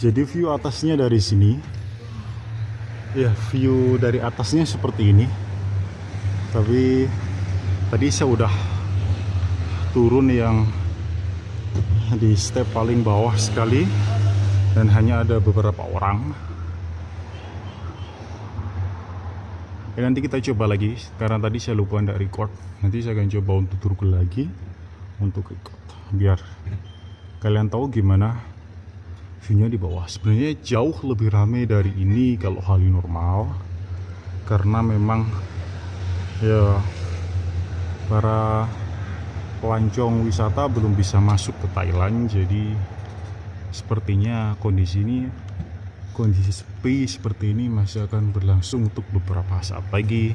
Jadi view atasnya dari sini. Ya, view dari atasnya seperti ini. Tapi tadi saya udah turun yang di step paling bawah sekali dan hanya ada beberapa orang. Ya, nanti kita coba lagi karena tadi saya lupa tidak record. Nanti saya akan coba untuk turun lagi untuk record biar kalian tahu gimana viewnya di bawah. Sebenarnya jauh lebih ramai dari ini kalau hari normal karena memang ya para pelancong wisata belum bisa masuk ke Thailand jadi sepertinya kondisi ini kondisi sepi seperti ini masih akan berlangsung untuk beberapa saat lagi.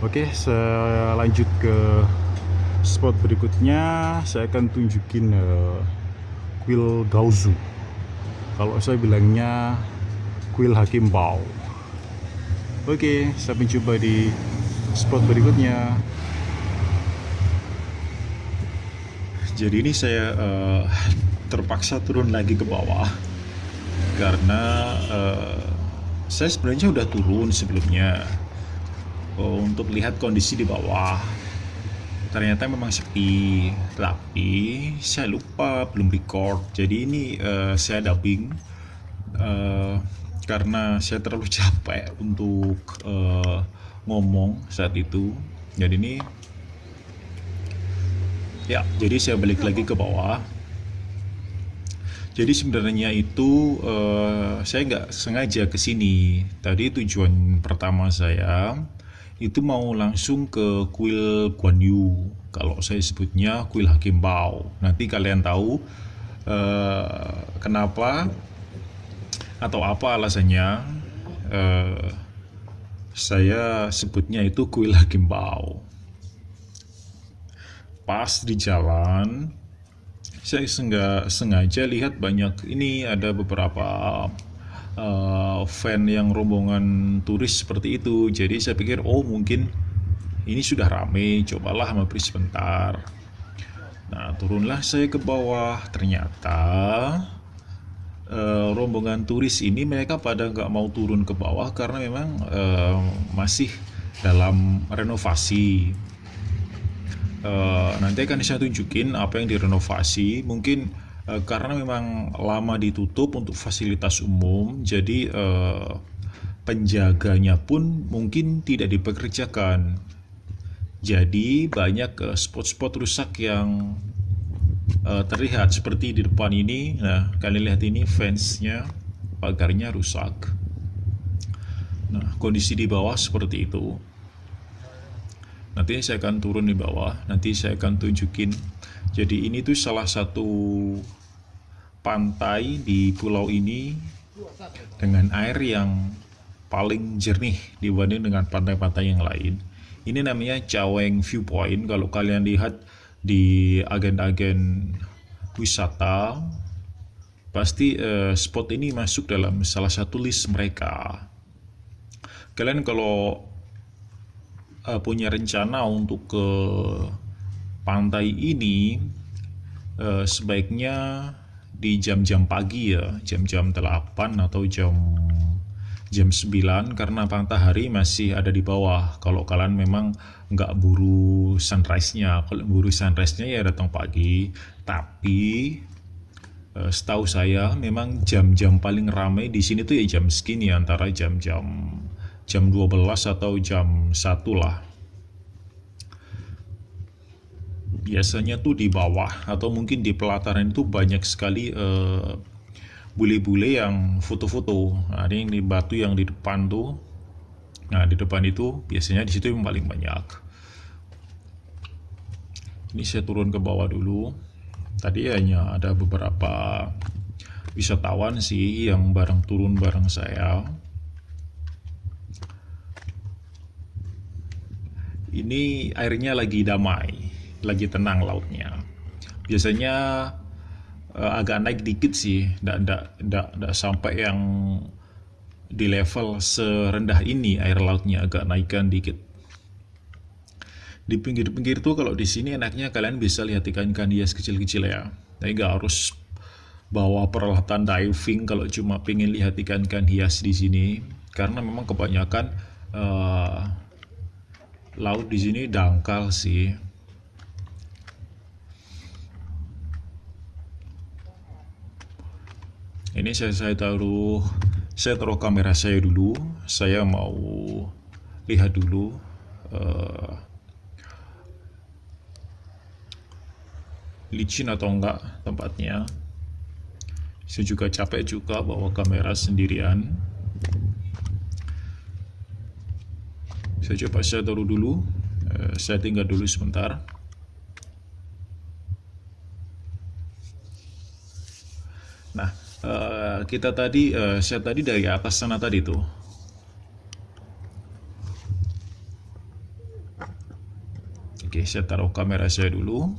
Oke saya lanjut ke spot berikutnya. Saya akan tunjukin uh, kuil Gaozu kalau saya bilangnya kuil Hakim Bao oke saya mencoba di spot berikutnya. Jadi ini saya uh, terpaksa turun lagi ke bawah. Karena uh, saya sebenarnya udah turun sebelumnya. Uh, untuk lihat kondisi di bawah ternyata memang sepi. Tapi saya lupa belum record. Jadi ini uh, saya dubbing uh, karena saya terlalu capek untuk uh, ngomong saat itu. Jadi ini ya jadi saya balik lagi ke bawah. Jadi sebenarnya itu uh, saya nggak sengaja ke sini. Tadi tujuan pertama saya itu mau langsung ke kuil Guan Yu. Kalau saya sebutnya kuil Hakim Bao. Nanti kalian tahu uh, kenapa atau apa alasannya uh, saya sebutnya itu kuil Hakim Bao. Pas di jalan saya sengaja lihat banyak ini ada beberapa uh, fan yang rombongan turis seperti itu. Jadi saya pikir oh mungkin ini sudah rame cobalah mampir sebentar. Nah turunlah saya ke bawah. Ternyata uh, rombongan turis ini mereka pada nggak mau turun ke bawah karena memang uh, masih dalam renovasi. Uh, nanti akan saya tunjukin apa yang direnovasi. Mungkin Eh, karena memang lama ditutup untuk fasilitas umum jadi uh, penjaganya pun mungkin tidak dipekerjakan. Jadi banyak uh, spot-spot rusak yang uh, terlihat seperti di depan ini. Nah kalian lihat ini fansnya pagarnya rusak. Nah kondisi di bawah seperti itu. Nanti saya akan turun di bawah. Nanti saya akan tunjukin jadi ini tuh salah satu pantai di pulau ini dengan air yang paling jernih dibanding dengan pantai-pantai yang lain. Ini namanya Caweng Viewpoint. Kalau kalian lihat di agen-agen wisata, pasti uh, spot ini masuk dalam salah satu list mereka. Kalian kalau uh, punya rencana untuk ke pantai ini eh, sebaiknya di jam-jam pagi ya, jam-jam 8 atau jam jam 9 karena matahari masih ada di bawah. Kalau kalian memang nggak buru sunrise-nya, kalau buru sunrise-nya ya datang pagi. Tapi eh, setahu saya memang jam-jam paling ramai di sini tuh ya jam segini antara jam-jam jam 12 atau jam 1 lah biasanya tuh di bawah atau mungkin di pelataran itu banyak sekali bule bule-bule yang foto-foto. Nah, ini yang di batu yang di depan tuh. Nah, di depan itu biasanya di situ yang paling banyak. Ini saya turun ke bawah dulu. Tadi hanya ada beberapa wisatawan sih yang bareng turun bareng saya. Ini airnya lagi damai lagi tenang lautnya. Biasanya uh, agak naik dikit sih, tidak sampai yang di level serendah ini air lautnya agak naikkan dikit. Di pinggir-pinggir tuh kalau di sini enaknya kalian bisa lihat ikan-ikan hias kecil-kecil ya. Tapi nggak harus bawa peralatan diving kalau cuma pengen lihat ikan-ikan hias di sini karena memang kebanyakan uh, laut di sini dangkal sih ini saya, saya taruh saya taruh kamera saya dulu. Saya mau lihat dulu uh, licin atau enggak tempatnya. Saya juga capek juga bawa kamera sendirian. Saya coba saya taruh dulu. Uh, saya tinggal dulu sebentar nah uh, kita tadi uh, saya tadi dari atas sana tadi tuh. Oke saya taruh kamera saya dulu.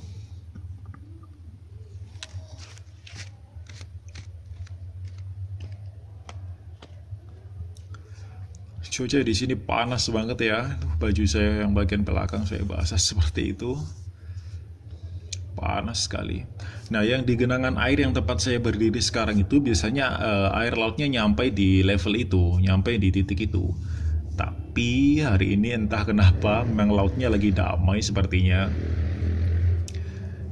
Cuaca di sini panas banget ya. Baju saya yang bagian belakang saya basah seperti itu. Panas sekali. Nah, yang di genangan air yang tempat saya berdiri sekarang itu biasanya uh, air lautnya nyampe di level itu, nyampe di titik itu. Tapi hari ini entah kenapa memang lautnya lagi damai sepertinya.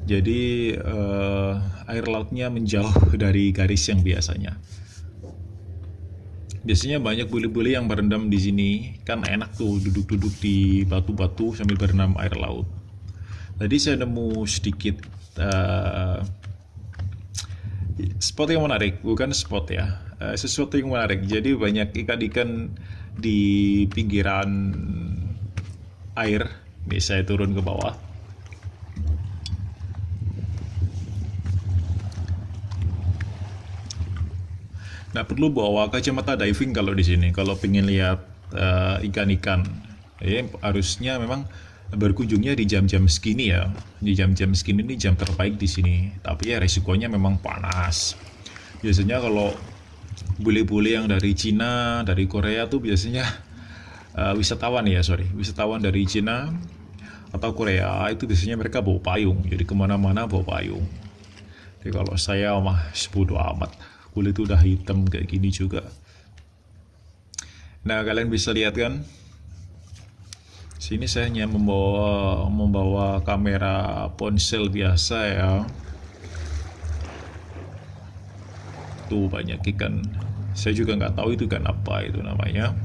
Jadi uh, air lautnya menjauh dari garis yang biasanya. Biasanya banyak bule-bule yang berendam di sini, kan enak tuh duduk-duduk di batu-batu sambil berenam air laut. Tadi saya nemu sedikit uh, spot yang menarik, bukan spot ya, uh, sesuatu yang menarik. Jadi banyak ikan-ikan di pinggiran air. Saya turun ke bawah. Nah perlu bawa kacamata diving kalau di sini. Kalau pengen lihat uh, ikan-ikan, uh, ya harusnya memang berkunjungnya di jam-jam segini ya. Di jam-jam segini ini jam terbaik di sini. Tapi ya resikonya memang panas. Biasanya kalau bule-bule yang dari Cina, dari Korea tuh biasanya uh, wisatawan ya, sorry, wisatawan dari Cina atau Korea itu biasanya mereka bawa payung. Jadi ke mana-mana bawa payung. Jadi kalau saya mah sebodoh amat. Kulit udah hitam kayak gini juga. Nah kalian bisa lihat kan Sini saya hanya membawa membawa kamera ponsel biasa ya. Tuh banyak ikan. Saya juga nggak tahu itu kan apa itu namanya.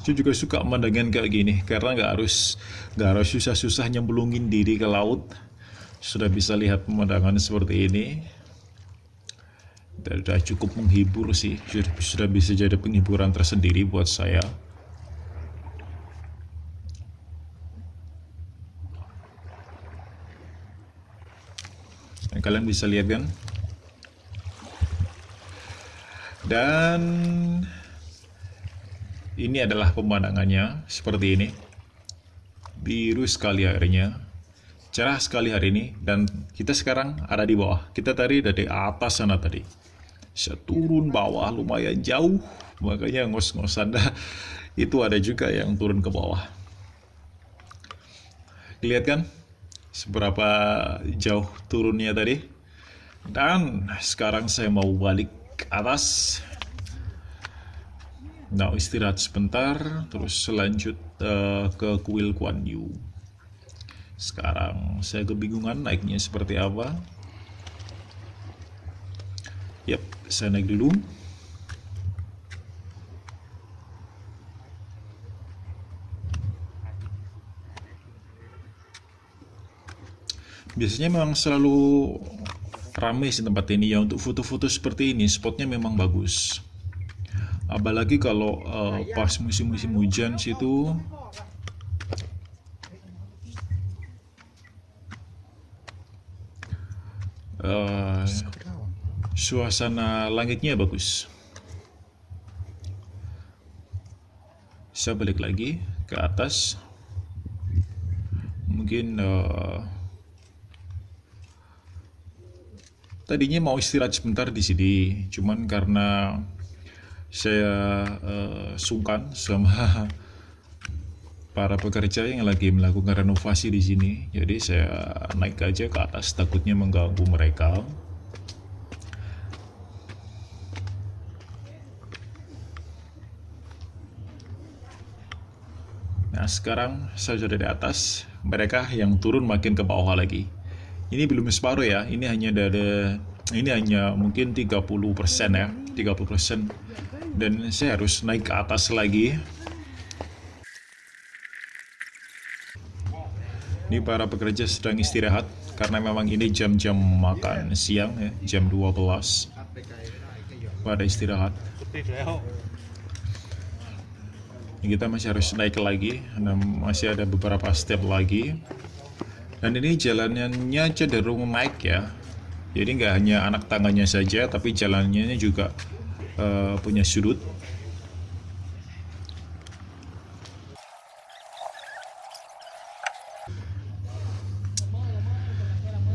Saya juga suka pemandangan kayak gini karena nggak harus nggak harus susah-susah nyemplungin diri ke laut. Sudah bisa lihat pemandangan seperti ini sudah cukup menghibur sih. Sudah bisa jadi penghiburan tersendiri buat saya. Dan kalian bisa lihat kan? Dan ini adalah pemandangannya seperti ini. Biru sekali airnya cerah sekali hari ini dan kita sekarang ada di bawah. Kita tadi dari atas sana tadi saya turun bawah lumayan jauh. Makanya ngos-ngosan dah. Itu ada juga yang turun ke bawah. Lihat kan seberapa jauh turunnya tadi. Dan sekarang saya mau balik ke atas. Nah istirahat sebentar terus selanjut uh, ke kuil Kuan Yu. Sekarang saya kebingungan naiknya seperti apa Yap, saya naik dulu. Biasanya memang selalu ramai sih tempat ini ya untuk foto-foto seperti ini. Spotnya memang bagus. Apalagi kalau uh, pas musim-musim hujan situ suasana langitnya bagus. Saya balik lagi ke atas. Mungkin uh, tadinya mau istirahat sebentar di sini, cuman karena saya uh, sungkan sama para pekerja yang lagi melakukan renovasi di sini. Jadi saya naik aja ke atas takutnya mengganggu mereka. Nah sekarang saya sudah di atas, mereka yang turun makin ke bawah lagi. Ini belum separuh ya, ini hanya ada ini hanya mungkin 30% ya, 30% dan saya harus naik ke atas lagi. Ini para pekerja sedang istirahat karena memang ini jam-jam makan siang ya, jam 12 pada istirahat kita masih harus naik lagi masih ada beberapa step lagi. Dan ini jalannya cenderung naik ya. Jadi nggak hanya anak tangannya saja tapi jalannya juga uh, punya sudut.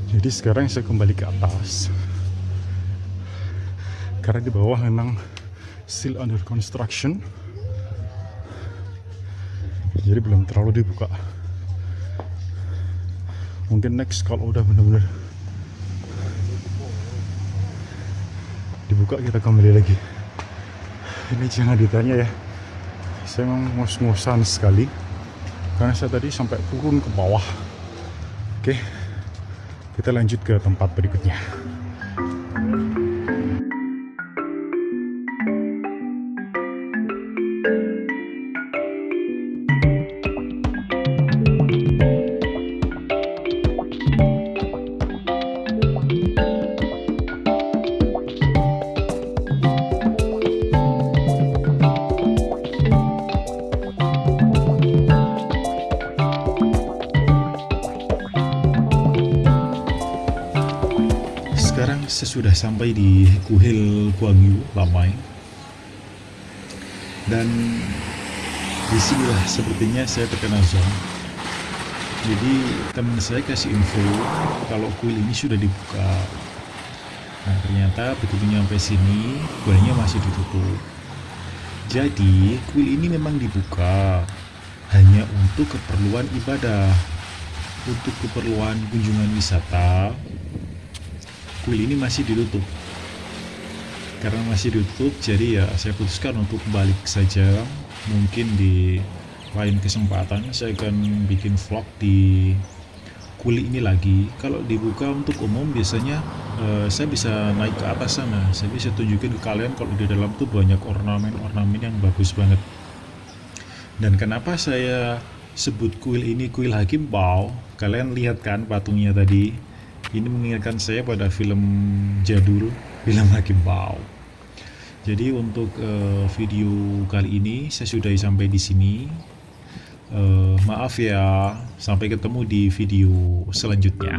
Jadi sekarang saya kembali ke atas. Karena di bawah memang still under construction jadi belum terlalu dibuka. Mungkin next kalau udah bener-bener dibuka kita kembali lagi. Ini jangan ditanya ya. Saya memang ngos-ngosan sekali. Karena saya tadi sampai turun ke bawah. Oke kita lanjut ke tempat berikutnya Kuhil Guangyu Lamai dan di sinilah sepertinya saya terkena zone jadi teman saya kasih info kalau kuil ini sudah dibuka. Nah ternyata begitu nyampe sini kuilnya masih ditutup. Jadi kuil ini memang dibuka hanya untuk keperluan ibadah untuk keperluan kunjungan wisata. Kuil ini masih ditutup karena masih ditutup jadi ya saya putuskan untuk balik saja. Mungkin di lain kesempatan saya akan bikin vlog di kuil ini lagi. Kalau dibuka untuk umum biasanya uh, saya bisa naik ke atas sana. Saya bisa tunjukin ke kalian kalau di dalam tuh banyak ornamen-ornamen yang bagus banget. Dan kenapa saya sebut kuil ini kuil Hakim? Bau kalian lihat kan patungnya tadi. Ini mengingatkan saya pada film jadul film Hakim Pau jadi untuk uh, video kali ini saya sudah sampai di sini. Uh, maaf ya sampai ketemu di video selanjutnya